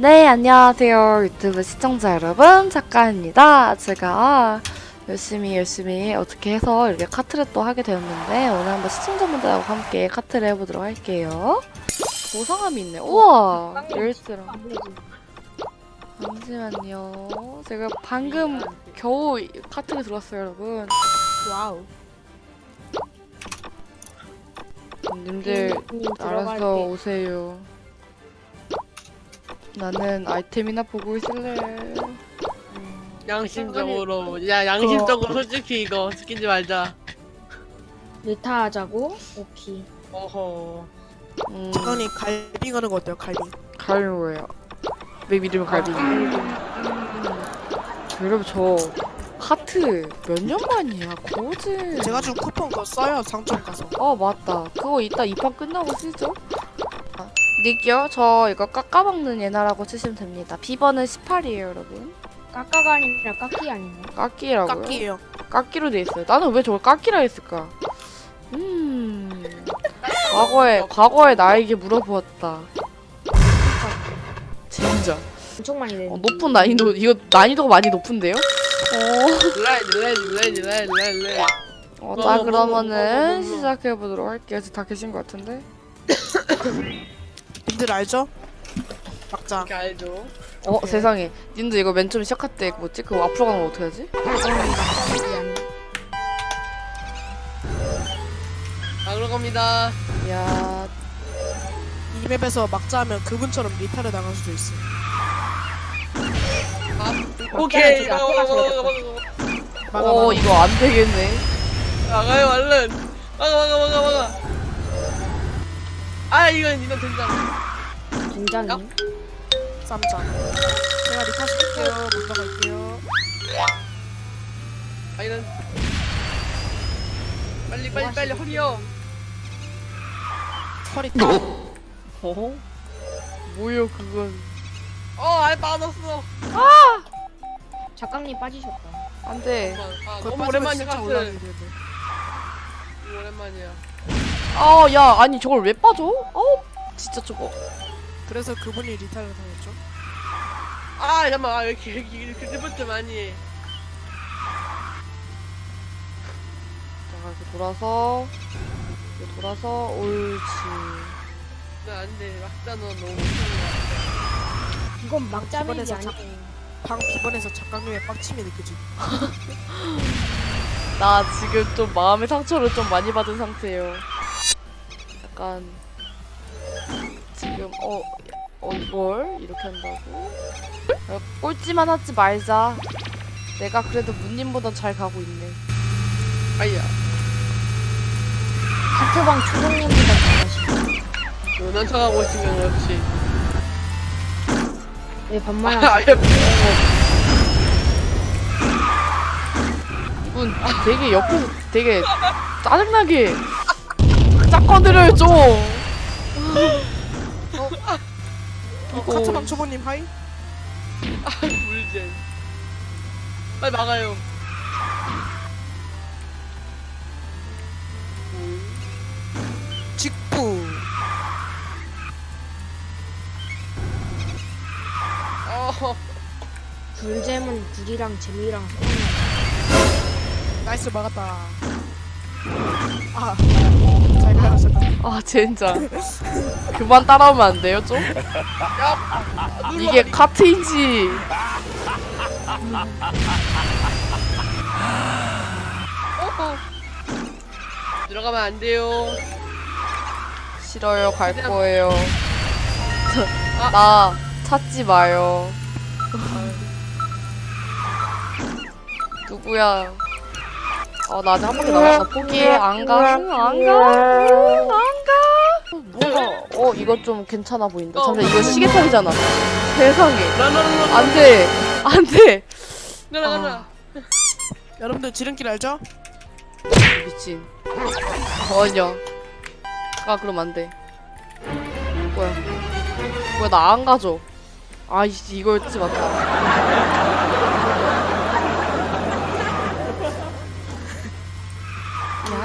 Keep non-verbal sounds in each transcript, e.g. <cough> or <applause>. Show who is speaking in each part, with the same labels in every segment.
Speaker 1: 네, 안녕하세요. 유튜브 시청자 여러분. 작가입니다. 제가 열심히 열심히 어떻게 해서 이렇게 카트를 또 하게 되었는데 오늘 한번 시청자분들하고 함께 카트를 해보도록 할게요. 보상함이 있네. 우와! 열쇠랑. 잠시만요. 제가 방금 겨우 이 카트를 들어왔어요, 여러분.
Speaker 2: wow.
Speaker 1: 님들
Speaker 2: 님
Speaker 1: 알아서
Speaker 2: 들어갈게.
Speaker 1: 오세요. 나는 아이템이나 보고 있을래.
Speaker 3: 양심적으로 야 양심적으로 솔직히 이거 스킨지 말자
Speaker 2: 리타 하자고? 오케이.
Speaker 3: 어허
Speaker 1: 음,
Speaker 4: 장관님 갈비 가는 거 어때요? 갈비.
Speaker 1: 갈비예요. 내 이름은 갈비. 여러분 저 카트 몇 년 만이야? 거지.
Speaker 4: 제가 준 쿠폰 그거 써요 상점 가서.
Speaker 1: 아 맞다. 그거 이따 입학 끝나고 쓰죠. 아, 닉요? 저 이거 깎아먹는 예나라고 치시면 됩니다. 비번은 18이에요, 여러분.
Speaker 2: 까까가 아니라 까끼 아니네.
Speaker 1: 깎기라고요?
Speaker 4: 깎이에요.
Speaker 1: 깎기로 돼 있어요. 나는 왜 저걸 깎기라 했을까? 음. 과거에 과거에 나에게 물어보았다. 진짜.
Speaker 2: 엄청 많이 내.
Speaker 1: 어, 높은 난이도 이거 난이도가 많이 높은데요? 어. 어,
Speaker 3: 뭐,
Speaker 1: 자
Speaker 3: 뭐,
Speaker 1: 그러면은
Speaker 3: 뭐, 뭐, 뭐.
Speaker 1: 시작해 보도록 할게요. 지금 다 계신 것 같은데.
Speaker 4: 님들 알죠? 막자.
Speaker 3: 이렇게 알죠
Speaker 1: 어 세상에. 님들 이거 맨 처음 시작할 때 뭐지? 그거 앞으로 가는 거 어떻게 하지?
Speaker 3: 자 그런 겁니다
Speaker 1: 야,
Speaker 4: 이 맵에서 막자 하면 그분처럼 리타를 당할 수도 있어.
Speaker 3: 오케이 막아 막아
Speaker 4: 막아
Speaker 1: 어
Speaker 4: 막아.
Speaker 1: 이거 안 되겠네.
Speaker 3: 막아요 얼른 막아 막아 막아 막아 아 이건 이건 된장
Speaker 2: 굉장히.
Speaker 4: 쌈자. 제가 리타 시킬게요. 먼저 갈게요.
Speaker 3: 아 이런 빨리 빨리 빨리 허리요
Speaker 4: 허리 타.
Speaker 1: 어? 뭐요 그건?
Speaker 3: 어 알 빠졌어
Speaker 2: 작가님 빠지셨다.
Speaker 1: 안 돼.
Speaker 3: 아
Speaker 4: 그거
Speaker 3: 너무
Speaker 4: 되는데.
Speaker 3: 너무 오랜만이야
Speaker 1: 아, 야, 아니 저걸 왜 빠져? 어, 진짜 저거.
Speaker 4: 그래서 그분이 리타를 당했죠.
Speaker 3: 아 잠깐만 아, 왜 이렇게 이렇게 이렇게 드부트 많이 해
Speaker 1: 자, 이렇게 돌아서, 이렇게 돌아서, 옳지.
Speaker 3: 나 안돼 막자 너 너무 못하는
Speaker 2: 이건
Speaker 4: 이번에서
Speaker 2: 아니고.
Speaker 4: 방 비번에서 작가님의 빡침이 느껴지.
Speaker 1: 나 지금 좀 마음의 상처를 좀 많이 받은 상태예요. 약간 지금 어, 어 이걸 이렇게 한다고? 야, 꼴찌만 하지 말자. 내가 그래도 문님보단 잘 가고 있네.
Speaker 3: 아이야
Speaker 2: 카트방 초롱님보다 잘하시네.
Speaker 3: 너난 척하고 있으면 그렇지
Speaker 2: 왜 반말
Speaker 3: 아,
Speaker 2: 하시
Speaker 3: 아예
Speaker 1: 이분 되게 옆에서 되게 짜증나게 짝거들을 좀. <laughs>
Speaker 4: 어, 카트방 초보님 하이.
Speaker 3: 물젠 빨리 막아요
Speaker 4: 직부.
Speaker 3: 어
Speaker 2: 불잼은 불이랑 재미랑.
Speaker 4: nice 막았다. 아. 잘 가셨다.
Speaker 1: 아 진짜 그만 따라오면 안 돼요 좀? 이게 카트인지
Speaker 3: 들어가면 안 돼요
Speaker 1: 싫어요 갈 거예요 나 찾지 마요 누구야 어, 나 아직 한 바퀴 남았어 포기해. 안가? 안가? 안가? 뭐가 어 이거 좀 괜찮아 보인다. 잠시만 이거 시계탑이잖아. 세상에.
Speaker 3: 라라라라
Speaker 1: 안돼. 안돼.
Speaker 3: 라라라라
Speaker 4: 여러분들 지름길 알죠?
Speaker 1: 미친. 전혀. 아 그럼 안 돼. 뭐야. 뭐야 나 안 가져. 아이씨 이거였지 맞다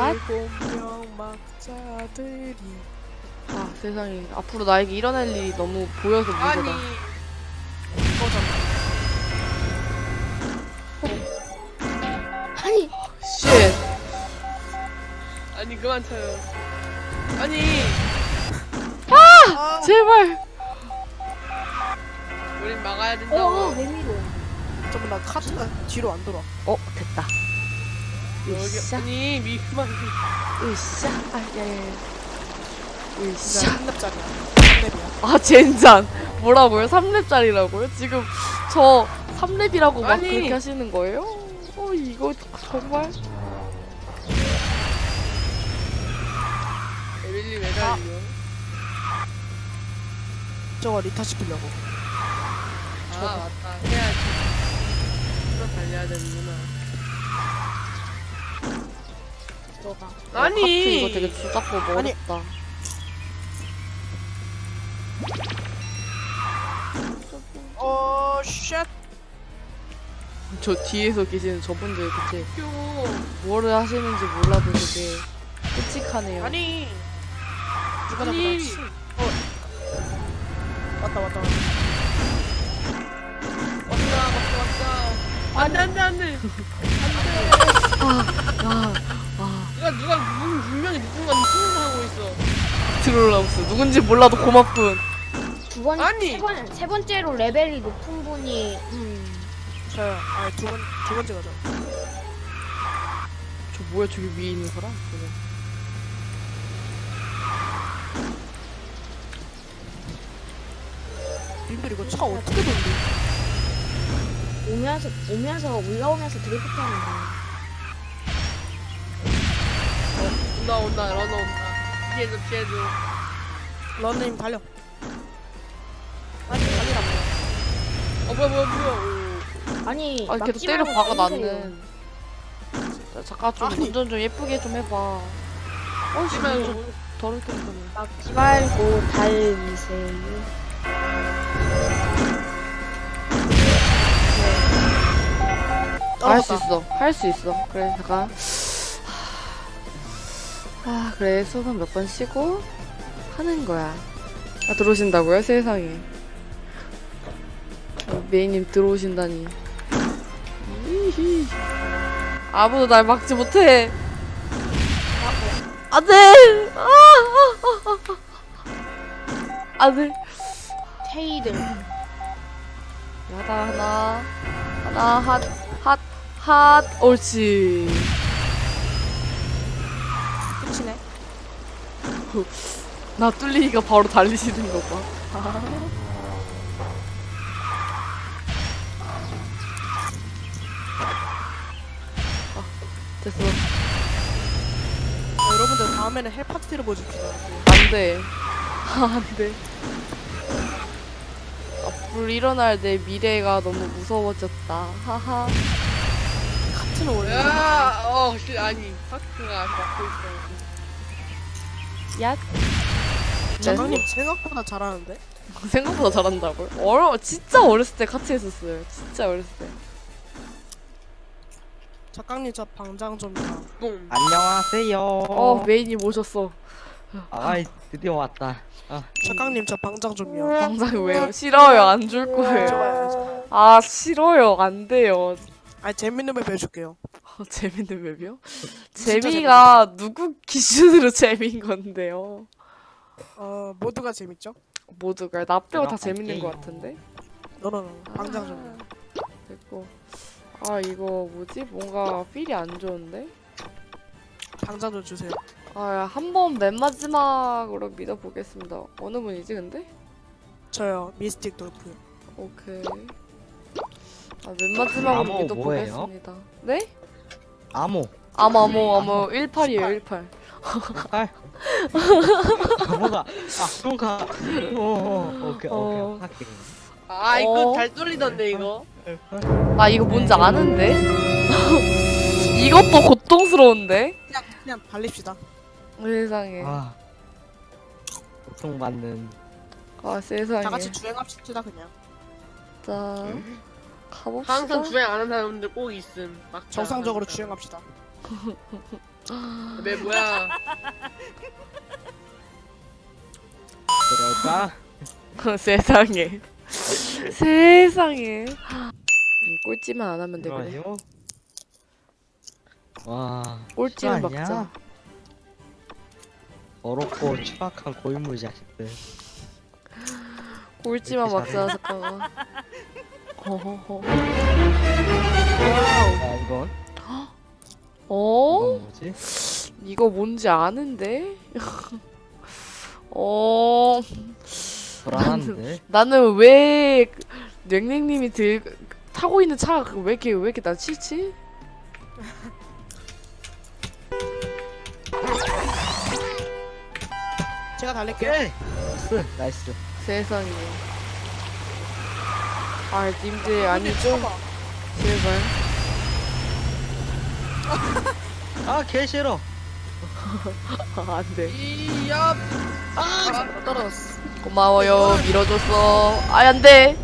Speaker 1: 야,
Speaker 4: 공명 막자들이
Speaker 1: 아 세상에 앞으로 나에게 일어날 일이 너무 보여서
Speaker 3: 아니
Speaker 1: 무서다
Speaker 2: 아니
Speaker 1: shit.
Speaker 3: 아니 그만 쳐요. 아니
Speaker 4: 아,
Speaker 1: 제발.
Speaker 3: 우린 막아야
Speaker 2: 어
Speaker 3: 된다고.
Speaker 2: 메미로
Speaker 4: 잠깐만 나 카트가 뒤로 안 돌아.
Speaker 1: 어 됐다. 으쌰.
Speaker 3: 아니 미만
Speaker 1: 으쌰. 아 야야야.
Speaker 4: 진짜
Speaker 1: 으쌰.
Speaker 4: 3렙짜리야. 3렙이야.
Speaker 1: 아 젠장. 뭐라고요? 3렙짜리라고요? 지금 저 3렙이라고 막
Speaker 3: 아니.
Speaker 1: 그렇게 하시는 거예요? 어 이거 정말
Speaker 3: 에밀리 왜 달려?
Speaker 4: 저거 리타 시키려고.
Speaker 3: 아 맞다 해야지. 풀어 달려야 되는구나.
Speaker 2: 들어가
Speaker 3: 아니
Speaker 1: 카트 이거 되게 주작고
Speaker 4: 아니.
Speaker 1: 어렵다.
Speaker 4: 어, shit.
Speaker 1: 저 뒤에서 계시는 저분들
Speaker 3: 표.
Speaker 1: 뭐를 하시는지 몰라도 되게 끔찍하네요.
Speaker 4: 아니. 누가
Speaker 3: 아니.
Speaker 4: 잡았지? 어. 왔다 왔다 왔다.
Speaker 3: 왔다 왔다 왔다. 안돼 안돼 안돼.
Speaker 1: 아, 아,
Speaker 3: 누가 누가 누군 분명히 누군가 누군가 하고 있어.
Speaker 1: 트롤라우스 누군지 몰라도 고맙군.
Speaker 2: 두 번,
Speaker 3: 아니!
Speaker 2: 세, 번, 세 번째로 레벨이 높은 분이 음
Speaker 4: 저요. 아, 두 번, 두 번째가 저.
Speaker 1: 저 뭐야 저기 위에 있는 사람? 저거.
Speaker 4: 님들 이거 차 어떻게 돌리?
Speaker 2: 오면서 오면서 올라오면서 드리프트 하는 거
Speaker 3: 온다 온다 러너 온다. 피해줘 피해줘.
Speaker 4: 런님 달려. 아니, 달리라고.
Speaker 3: 어 뭐야 뭐야 뭐야.
Speaker 2: 아니
Speaker 1: 아 계속
Speaker 2: 막지
Speaker 1: 때려 박아. 나는. 자, 잠깐 좀
Speaker 4: 아니.
Speaker 1: 운전 좀 예쁘게 좀 해봐. 어씨
Speaker 3: 하지만
Speaker 1: 운전 더럽게 운전해.
Speaker 2: 막지 말고 달리세요
Speaker 1: 할 수. 있어. 할 수 있어. 그래 잠깐. 아 그래 수업은 몇 번 쉬고 하는 거야. 아 들어오신다고요? 세상에. 어, 메이님 들어오신다니. 이히. 아무도 날 막지 못해. 안돼. 아, 아, 아, 아. 안돼.
Speaker 2: 테이들
Speaker 1: 하나 하나 하나 핫핫 핫. 옳지.
Speaker 4: 끝이네.
Speaker 1: 나 뚫리니까 바로 달리시는 거 봐. 아, 됐어.
Speaker 4: 어, 여러분들 다음에는 헬 파티를 보여줍시다.
Speaker 1: 안 돼. <laughs> 안 돼. 앞으로 일어날 내 미래가 너무 무서워졌다. 하하.
Speaker 4: 카트는 원래
Speaker 3: 야, 어, 씨, 아니, 파크가 막고 있어.
Speaker 1: 야.
Speaker 4: 장강님 생각보다 잘하는데? <laughs>
Speaker 1: 생각보다 잘한다고요? 어려, 진짜 어렸을 때 같이 했었어요. 진짜 어렸을 때.
Speaker 4: 작강님 저 방장 좀.
Speaker 3: 뿡.
Speaker 5: 안녕하세요.
Speaker 1: 어, 메인이 모셨어.
Speaker 5: 아이 드디어 왔다. 아,
Speaker 4: 작강님 저 방장 좀요.
Speaker 1: 당장 왜요? 싫어요. 안 줄 거예요.
Speaker 4: 좋아요.
Speaker 1: 아, 싫어요. 안 돼요.
Speaker 4: 아 재밌는 맵 해줄게요.
Speaker 1: 어, 재밌는 맵이요? 재미가 누구 기준으로 <laughs> 재미인 건데요?
Speaker 4: 어 모두가 재밌죠?
Speaker 1: 모두가 나 빼고 다 재밌는 것 같은데? 어, 어, 어.
Speaker 4: 너너너 당장 좀 아,
Speaker 1: 됐고 아 이거 뭐지? 뭔가 필이 안 좋은데?
Speaker 4: 당장 좀 주세요
Speaker 1: 아한 번 맨 마지막으로 믿어보겠습니다 어느 분이지 근데?
Speaker 4: 저요 미스틱 돌프.
Speaker 1: 오케이 아맨 마지막으로 믿어보겠습니다 네? 뭐예요? 암호 암암암암 18이에요 18
Speaker 5: 18? 뭔가 아 뭔가. 어, 어, 어 오케이
Speaker 1: 어.
Speaker 5: 오케이. 할게
Speaker 3: 아 이거
Speaker 1: 어.
Speaker 3: 잘 뚫리던데 이거?
Speaker 1: 아 이거 뭔지 아는데? <laughs> 이것도 고통스러운데?
Speaker 4: 그냥 그냥 발립시다.
Speaker 1: 어, 세상에.
Speaker 5: 아 고통 받는.
Speaker 1: 아 세상에.
Speaker 4: 다 같이 주행합시다 그냥.
Speaker 1: 자 가봅시다.
Speaker 3: 항상 주행 안 하는 사람들 꼭 있음. 막자.
Speaker 4: 정상적으로 주행합시다. <laughs>
Speaker 3: 왜, 뭐야.
Speaker 5: 그럴까?
Speaker 1: 세상에 세상에. 음, 꼴찌만 안 하면 돼 그래.
Speaker 5: 잠깐만요. 와.
Speaker 1: 꼴찌는
Speaker 5: 실화 아니야?
Speaker 1: 막자.
Speaker 5: 어렵고 추악한 고인물 자식들.
Speaker 1: 꼴찌만
Speaker 5: 이렇게
Speaker 1: 막자 잠깐만. <laughs> 허허허.
Speaker 5: 아 이건
Speaker 1: 어?
Speaker 5: 뭐지?
Speaker 1: 이거 뭔지 아는데? <laughs> 어.
Speaker 5: 불안한데.
Speaker 1: 나는 왜 냉랭님이 들 타고 있는 차가 왜 이렇게 왜 이렇게 난 싫지? <laughs>
Speaker 4: 제가 달릴게요.
Speaker 5: 오케이. nice. nice.
Speaker 1: 세상에. 아, 님들 아니죠? 제발.
Speaker 5: 아 개싫어.
Speaker 1: 아, <laughs> 안 돼.
Speaker 3: 이야.
Speaker 4: 아, 떨어졌어.
Speaker 1: 고마워요. 밀어줬어. 아, 안 돼.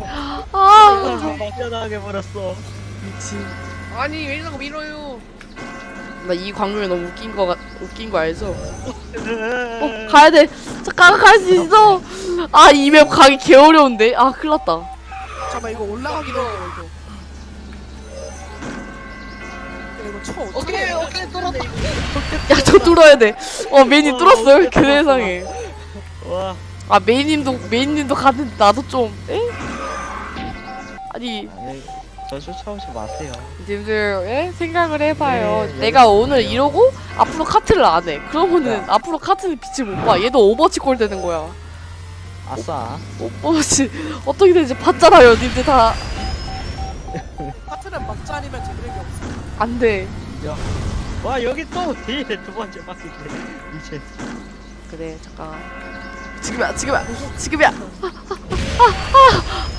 Speaker 1: 아,
Speaker 5: 좀 막연하게 버렸어.
Speaker 1: 미친.
Speaker 3: 아니 왜 이러고 밀어요?
Speaker 1: 나 이 광경이 너무 웃긴 거 같, 웃긴 거 알죠? <laughs> 어, 가야 돼. 잠깐 갈 수 있어. 아, 이 맵 가기 개 어려운데. 아, 큰일 났다.
Speaker 4: 잠깐만 이거 올라가기도 이거. 이거 쳐 어떻게?
Speaker 3: 오케이
Speaker 4: 해?
Speaker 3: 오케이 뚫었다.
Speaker 1: 야, 저 뚫어야 돼. 어, 메인이 뚫었어요. 그 세상에.
Speaker 5: 와.
Speaker 1: 아, 메인님도, 메인님도 가는데 나도 좀, 에? 아니,
Speaker 5: 아니, 저 쫓아오지 마세요.
Speaker 1: 님들, 예? 생각을 해봐요.
Speaker 5: 네,
Speaker 1: 내가
Speaker 5: 여기
Speaker 1: 오늘
Speaker 5: 있어요.
Speaker 1: 이러고 앞으로 카트를 안 해. 그러면은
Speaker 5: 야.
Speaker 1: 앞으로 카트는 빛을 못 봐. 얘도 오버워치 꼴 되는 거야.
Speaker 5: 아싸.
Speaker 1: 오버워치 어떻게 되는지 봤잖아요. 님들 다.
Speaker 4: 파트는 막자 아니면 제대로 없어.
Speaker 1: 안 돼.
Speaker 5: 와 여기 또 뒤에 두 번째 바퀴 이제
Speaker 1: 그래, 잠깐. 지금이야, 지금이야, 지금이야. 아, 아, 아,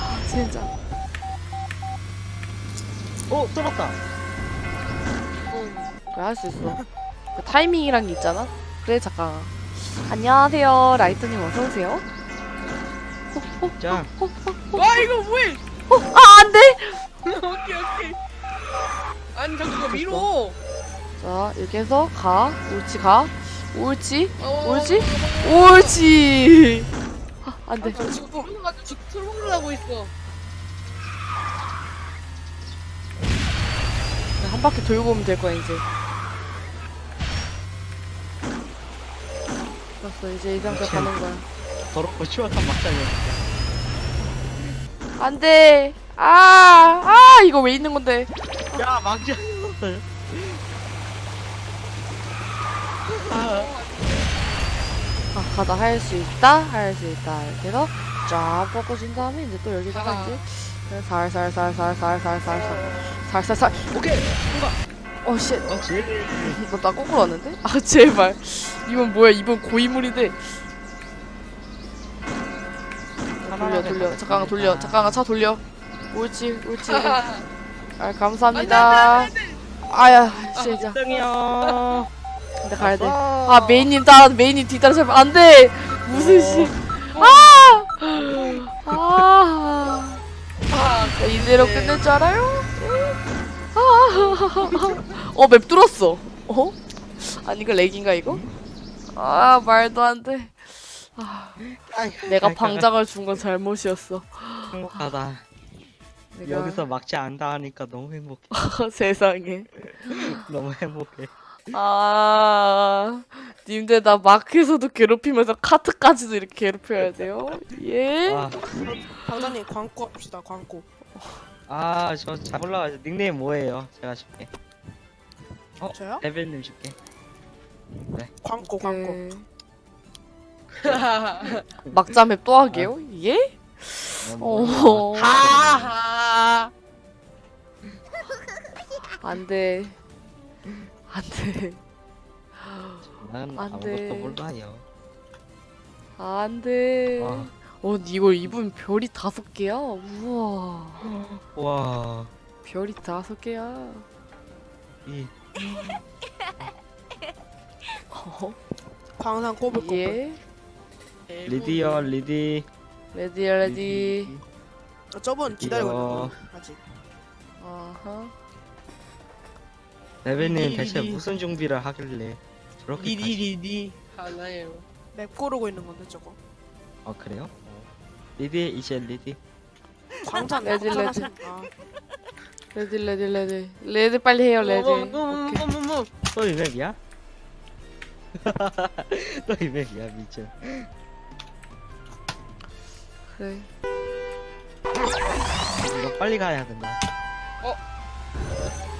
Speaker 1: 아, 진짜.
Speaker 5: 오 뚫었다
Speaker 1: 그래, 할 수 있어. 그 타이밍이란 게 있잖아? 그래, 잠깐. 안녕하세요. 라이트님 어서오세요.
Speaker 3: 짱와 이거 뭐해?
Speaker 1: 아, 안 돼! <laughs>
Speaker 3: 오케이 오케이. 아니 잠깐 밀어.
Speaker 1: 자, 이렇게 해서 가. 옳지, 가. 옳지.
Speaker 3: 어,
Speaker 1: 옳지? 옳지. 아, 안 돼.
Speaker 3: 아, 지금 풀어가지고 지금 트롤을 하고 있어.
Speaker 1: 한 바퀴 돌고 오면 될 거야, 이제. 됐어, 이제 이 상태
Speaker 5: 그치.
Speaker 1: 가는 거야.
Speaker 5: 더럽고 추악한 막장이야
Speaker 1: 안 돼. 아, 아, 이거 왜 있는 건데?
Speaker 5: 야 막장 아,
Speaker 1: 아, 가다 할 수 있다, 할 수 있다. 이렇게 해서 쫙 꺾어준 다음에 이제 또 여기다가
Speaker 3: 아.
Speaker 1: 이제 살살살살살살살살살 살살살.
Speaker 5: 오케이
Speaker 1: 어, 씨.
Speaker 5: 어 제일
Speaker 1: 너나 거꾸로 왔는데? 아, 제발. 이건 뭐야? 이번 고인물인데. 돌려, 돌려. 잠깐만 돌려. 잠깐만 차 돌려. 옳지, 옳지. 아, 감사합니다. 아야, 진짜.
Speaker 5: 짱이야
Speaker 1: 근데 가야 돼. 아, 메인님 따라, 메인님 뒤따라잡으면 안 돼! 무슨 씨. 아! 아!
Speaker 3: 아,
Speaker 1: 나 이대로 끝낼 줄 알아요? 아! 어, 맵 뚫었어. 어? 아니, 이거 렉인가, 이거? 아, 말도 안 돼. 내가 방장을 준 건 잘못이었어.
Speaker 5: 행복하다
Speaker 1: 내가
Speaker 5: 여기서 막지 않다 하니까 너무 행복해 <laughs>
Speaker 1: 세상에.
Speaker 5: 너무 행복해
Speaker 1: 아, 님들 나 마크에서도 괴롭히면서 카트까지도 이렇게 괴롭혀야 돼요? 예?
Speaker 5: 아,
Speaker 4: 방장님 광고 합시다 광고.
Speaker 5: 아 저 잘 올라가죠 닉네임 뭐예요 제가 줄게
Speaker 4: 저요?
Speaker 5: 레벨님 줄게
Speaker 4: 광고 광고.
Speaker 1: 네. <laughs> 막자맵 또 하게요? 예? 어,
Speaker 3: 하하.
Speaker 1: 안 돼. 안 돼. 난안
Speaker 5: 아무것도
Speaker 1: 돼.
Speaker 5: 몰라요
Speaker 1: 안 돼.
Speaker 5: 와.
Speaker 1: 어, 이걸 입은 별이 다섯 개야? 우와.
Speaker 5: 와
Speaker 1: 별이 다섯 개야.
Speaker 5: 이
Speaker 1: 어?
Speaker 4: 광산 꼽을 꼽을.
Speaker 1: 예?
Speaker 5: 리디어 리디
Speaker 1: 레디, 레디.
Speaker 4: 아, 저분 기다리고 있는
Speaker 5: 드디어.
Speaker 4: 거 아직.
Speaker 1: 아하.
Speaker 5: 레벨님 대체. 무슨 준비를 하길래 저렇게
Speaker 3: ready ready. 하나요.
Speaker 4: 맵 고르고 있는 건데 저거.
Speaker 5: 아 그래요? ready 이제 ready
Speaker 4: 광장
Speaker 1: ready, ready.
Speaker 4: 광장하시는- 아,
Speaker 1: ready ready ready ready 빨리 해요 오케이.
Speaker 3: 뭐뭐뭐뭐뭐
Speaker 5: 또 이맵이야? <laughs> 또 이맵이야 미쳐
Speaker 1: 그래
Speaker 5: 이거 빨리 가야 된다.
Speaker 3: 어?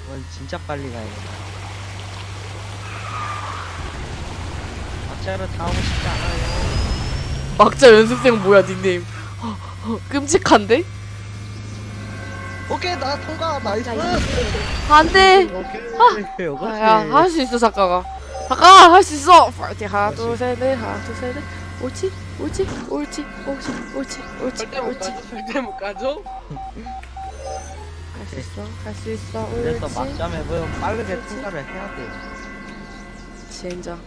Speaker 5: 이건 진짜 빨리 가야겠다. 막자를 다 하고 싶지 않아요.
Speaker 1: 막자 연습생 뭐야 닉네임? 어, 어, 끔찍한데?
Speaker 5: 오케이 나 통과. nice.
Speaker 1: 안돼.
Speaker 5: 오케이 이거지
Speaker 1: 야할 수 있어 작가가. 작가 할 수 있어. 파이팅. 하나 둘셋넷 하나 둘셋넷. 옳지 옳지 옳지 옳지 옳지 옳지 옳지.
Speaker 3: 절대 못 가죠?
Speaker 1: 할수 있어 할수 있어
Speaker 5: 그래서
Speaker 1: 옳지.
Speaker 5: 막자 맵은 빠르게 통과를 해야 돼.
Speaker 1: 젠장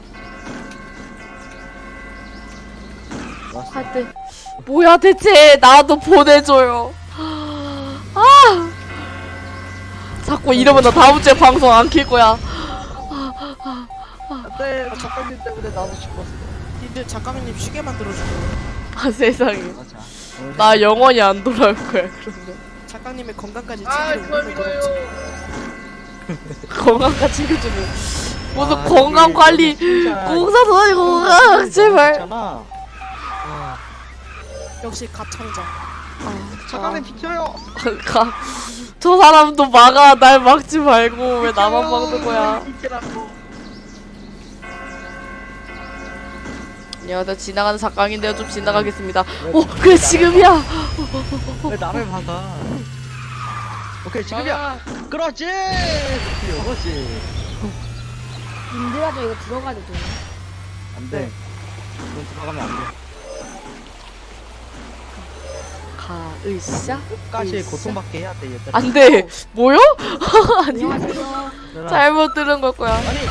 Speaker 1: 하여튼 뭐야 대체? 나도 보내줘요. 아! 자꾸 이러면 나 다음 주에 방송 안 킬 거야.
Speaker 5: 안돼 작가님 때문에 나도 죽었어
Speaker 4: 니들 작가님 쉬게 만들어주고
Speaker 1: 아 세상에. 나 영원히 안 돌아올 거야 그러면.
Speaker 4: 작가님의 건강까지
Speaker 3: 아
Speaker 4: 챙기는. <laughs>
Speaker 1: 건강까지 챙겨주는. 무슨
Speaker 5: 아,
Speaker 1: 건강 관리. 공사도 아니고 건강. 제발.
Speaker 5: 아,
Speaker 4: 역시 갑창자.
Speaker 1: 아,
Speaker 5: 작가님 비켜요.
Speaker 1: 가. 저 사람도 막아. 날 막지 말고. 왜 나만 막는 거야
Speaker 5: 비키라고
Speaker 1: 안녕하세요 지나가는 작가인데요. 좀 지나가겠습니다. 어 그래 지금이야.
Speaker 5: 왜 나를 막아? 오케이 지금이야.
Speaker 3: 아,
Speaker 5: 그렇지!
Speaker 2: 님들아 저 이거 들어가도 돼요?
Speaker 5: 안돼. 이건 들어가면 안돼.
Speaker 1: 가으쌰
Speaker 5: 끝까지
Speaker 1: 있어?
Speaker 5: 고통받게 해야 돼 얘들아.
Speaker 1: 안돼. 뭐요? <laughs> 아니. 잘못 들은 걸 거야.
Speaker 5: 아니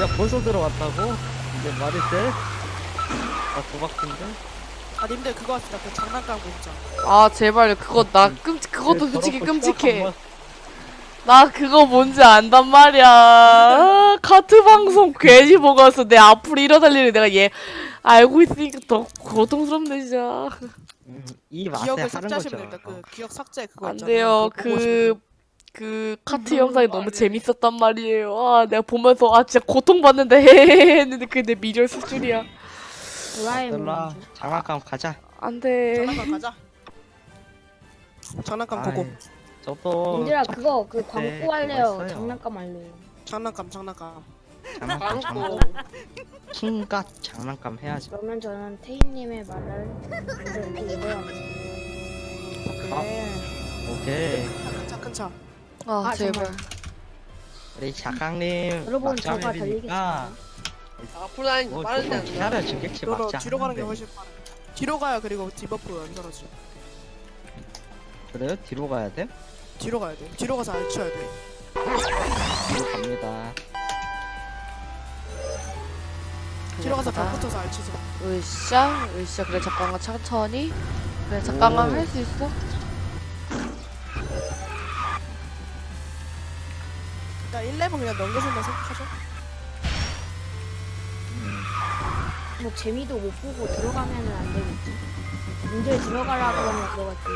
Speaker 5: 야 벌써 들어왔다고? 이제 말이 돼? 나 도박인데?
Speaker 4: 아 님들 그거 합시다. 그 장난감 공장
Speaker 1: 아 제발 그거 나 끔찍 그것도
Speaker 5: 왜
Speaker 1: 솔직히 끔찍해. 나 그거 뭔지 안단 말이야. 아, 카트 방송 괜히 보고 왔어 내 앞으로 일어날 내가 얘 알고 있으니까 더 고통스럽네 진짜.
Speaker 5: 거- 음, 이 맛에
Speaker 4: 기억을 삭제하시면
Speaker 5: 거죠.
Speaker 4: 됩니다. 그 기억 삭제 그거
Speaker 1: 안
Speaker 4: 있잖아요.
Speaker 1: 돼요.
Speaker 4: 그거 보고
Speaker 1: 그 카트 영상이 너무 재밌었단 말이에요. 아, 내가 보면서 아 진짜 고통받는데 헤헤헤 <laughs> 했는데 그게 내 미련 수준이야.
Speaker 2: 도라에몽
Speaker 5: 얘들아 장난감 가자.
Speaker 1: 안 돼.
Speaker 4: 장난감 가자. <laughs> 장난감 보고.
Speaker 5: 아이, 저도
Speaker 2: 님들아 그거 그 광고
Speaker 5: 네, 그거
Speaker 2: 할래요.
Speaker 5: 있어요.
Speaker 2: 장난감 할래요.
Speaker 4: 장난감 장난감.
Speaker 5: 장난감
Speaker 3: 광고.
Speaker 5: 장난감. 킹갓 장난감 해야지.
Speaker 2: 그러면 저는 태희님의 말을 이렇게 읽어야겠어요.
Speaker 4: 그래
Speaker 5: 오케이.
Speaker 4: 차큰 차.
Speaker 1: 아,
Speaker 2: 아,
Speaker 1: 제발.
Speaker 2: 정말.
Speaker 5: 우리 작가님
Speaker 2: 여러분 저가 달리겠습니다
Speaker 3: 앞으로 다니는
Speaker 5: 뭐
Speaker 3: 빠르지
Speaker 5: 조금
Speaker 3: 않나
Speaker 5: 기다려주겠지
Speaker 4: 뒤로 가는 게. 훨씬 빠르 뒤로 가야 그리고 디버프 안 떨어지
Speaker 5: 그래요? 뒤로 가야 돼?
Speaker 4: 뒤로 가야 돼 뒤로 가서 알쳐야 돼
Speaker 5: 뒤로 갑니다
Speaker 4: 뒤로 가서 벽
Speaker 1: 가자.
Speaker 4: 붙어서 알치세요
Speaker 1: 으쌰, 으쌰. 그래 잠깐만 천천히. 그래 잠깐만
Speaker 5: 오.
Speaker 1: 할 수 있어.
Speaker 4: 일단 1레벨 그냥 넘겨준다 생각하죠
Speaker 2: 뭐 재미도 못 보고 들어가면은 안 되겠지 님들 들어가라 그러면 들어갔지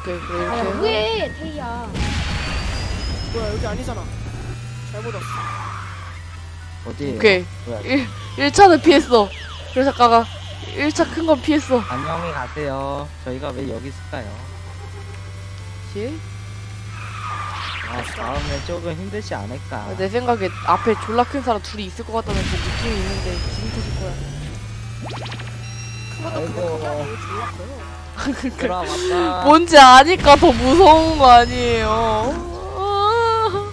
Speaker 1: 오케이 그래
Speaker 2: 아야
Speaker 1: 이렇게.
Speaker 2: 뭐해 태희야
Speaker 4: 뭐야 여기 아니잖아 잘못 왔어
Speaker 5: 어디
Speaker 1: 오케이.
Speaker 5: 뭐야
Speaker 1: 1 1차는 피했어. 그래 잠깐만. 1차 큰 건 피했어.
Speaker 5: 안녕히 가세요 저희가 왜 여기 있을까요?
Speaker 1: 예?
Speaker 5: 아, 다음에 조금 힘들지 않을까
Speaker 1: 아, 내 생각에 앞에 졸라 큰 사람 둘이 있을 것 같다는 그 느낌이 있는데 기분 터질 거야.
Speaker 5: 아이고
Speaker 4: 졸라 커요
Speaker 5: 얘들아 <laughs> 왔다
Speaker 1: 뭔지 아니까 더 무서운 거 아니에요. 아.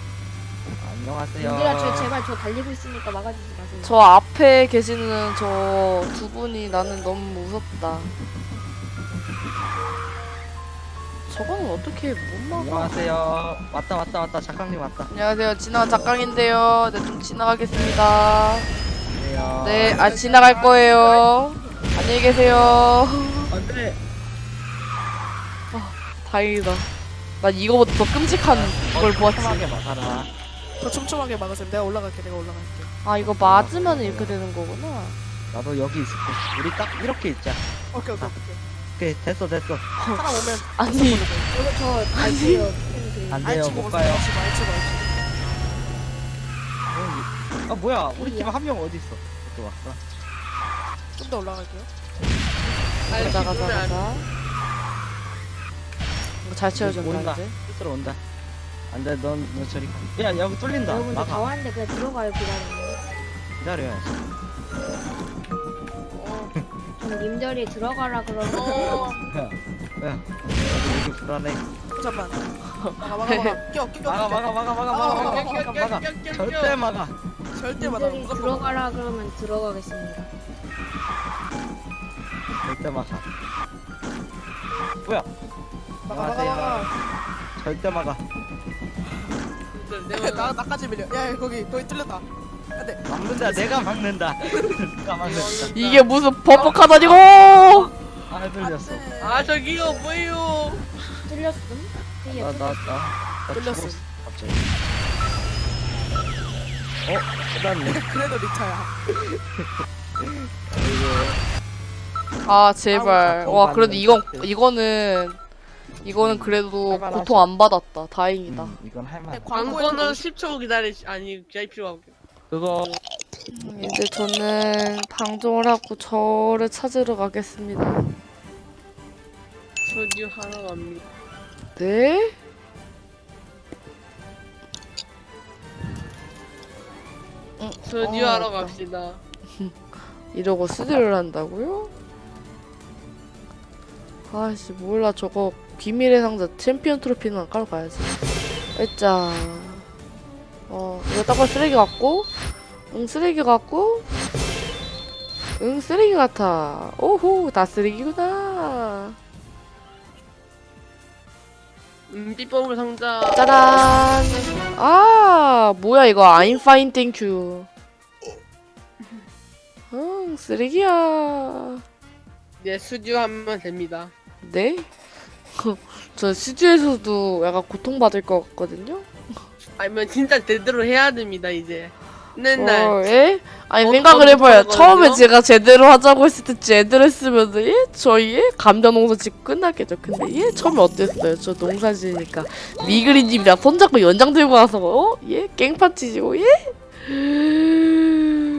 Speaker 5: 안녕하세요
Speaker 2: 님들아 저 제발 저 달리고 있으니까 막아주지 마세요
Speaker 1: 저 앞에 계시는 저 두 분이 나는 너무 무섭다. 저거는 어떻게 못 막아?
Speaker 5: 안녕하세요 왔다 왔다 왔다 작가님 왔다
Speaker 1: 안녕하세요. 지나간 작강인데요. 네, 좀 지나가겠습니다.
Speaker 5: 안녕하세요
Speaker 1: 네, 아, 지나갈 거예요. 안녕히 계세요.
Speaker 5: 안돼
Speaker 1: 다행이다. 난 이거보다 더 끔찍한 걸 보았지.
Speaker 5: 촘촘하게 막아라
Speaker 4: 더 촘촘하게 막으세요 내가 올라갈게 내가 올라갈게
Speaker 1: 아, 이거 맞으면 이렇게 되는 거구나.
Speaker 5: 나도 여기 있을게 우리 딱 이렇게 있자
Speaker 4: 오케이 오케이 오케이
Speaker 5: 오케이 됐어 됐어.
Speaker 4: 하나 오면
Speaker 1: 아니.
Speaker 2: 이거 저 갈게요.
Speaker 5: 안
Speaker 4: 알지
Speaker 5: 돼요
Speaker 4: 못못
Speaker 5: 가요.
Speaker 4: 알지? 알지 알지.
Speaker 5: 아 뭐야? 우리 팀 한 명 어디 있어? 또 왔어?
Speaker 4: 좀더 올라갈게요.
Speaker 1: 가자 가자 가자 이거 잘 채워준다
Speaker 5: 온다.
Speaker 1: 이제
Speaker 5: 스스로 온다. 안돼 넌, 너 저리 가. 야 여기 뚫린다.
Speaker 2: 여러분들 다
Speaker 5: 막아.
Speaker 2: 왔는데 그냥 들어가요 기다리면.
Speaker 5: 기다려야
Speaker 2: 지좀 님들이 들어가라 그러면
Speaker 3: 어.
Speaker 5: 야, 야, 여기 여기 불안해.
Speaker 4: 잠깐만. 막아 막아 막아. <laughs> 껴 껴. 껴.
Speaker 5: 막아, 막아, 막아, 막아, 막아, 막아,
Speaker 3: 껴,
Speaker 5: 막아, 절대
Speaker 3: 껴.
Speaker 5: 막아.
Speaker 4: 절대 막아.
Speaker 2: 님들이 들어가라 그러면 들어가겠습니다.
Speaker 5: 절대 막아. 뭐야?
Speaker 4: 막아 막아 막아.
Speaker 5: 절대 막아.
Speaker 3: 내가
Speaker 4: 나 나까지 밀려. 야, 야 거기 거기 뚫렸다. 안돼.
Speaker 5: 막는다, 내가 막는다. 내가 막는다.
Speaker 1: 이게 무슨 버벅하다니고
Speaker 5: 아, 들렸어.
Speaker 3: 아 저기요 뭐예요?
Speaker 2: 뚫렸음? 이게
Speaker 5: 나, 나, 나. 나
Speaker 4: 들렸어.
Speaker 5: 죽었어, 갑자기. 어? 끝났네. <laughs>
Speaker 4: 그래도 리차야.
Speaker 1: 아 제발 와 그래도 이건. 이거는 이거는 그래도. 고통 안 받았다 다행이다
Speaker 5: 음, 이건 할만.
Speaker 3: 광고는 10초 기다리 아니 VIP로 하고.
Speaker 5: 그거
Speaker 1: 음, 이제 저는 방종을 하고 저를 찾으러 가겠습니다
Speaker 3: 저기 하러 갑니다.
Speaker 1: 네?
Speaker 3: 저기
Speaker 1: 어,
Speaker 3: 하러
Speaker 1: 맞다.
Speaker 3: 갑시다. <laughs>
Speaker 1: 이러고 수리를 한다고요? 아씨 몰라 저거 비밀의 상자 챔피언 트로피는 깔고 가야지 일자 어 이거 딱봐 쓰레기 같고 응 쓰레기 같고 응 쓰레기 같아 오호 다 쓰레기구나
Speaker 3: 음 삐뽀물 상자.
Speaker 1: 짜란 아 뭐야 이거 thank you 응 쓰레기야
Speaker 3: 네 수주 하면 됩니다.
Speaker 1: 네? <laughs> 저 스튜에서도 약간 고통받을 것 같거든요?
Speaker 3: 아니면 진짜 제대로 해야 됩니다 이제. 맨날.
Speaker 1: 어, 예? 아니
Speaker 3: 어,
Speaker 1: 생각을
Speaker 3: 해봐요.
Speaker 1: 처음에 제가 제대로 하자고 했을 때 제대로 했으면 예? 저희 예? 감자 농사 짓고 끝났겠죠. 근데 예? 처음에 어땠어요? 저 농사 지으니까 미그리님이랑 손잡고 연장 들고 와서 어? 예? 깽판 치시고 예?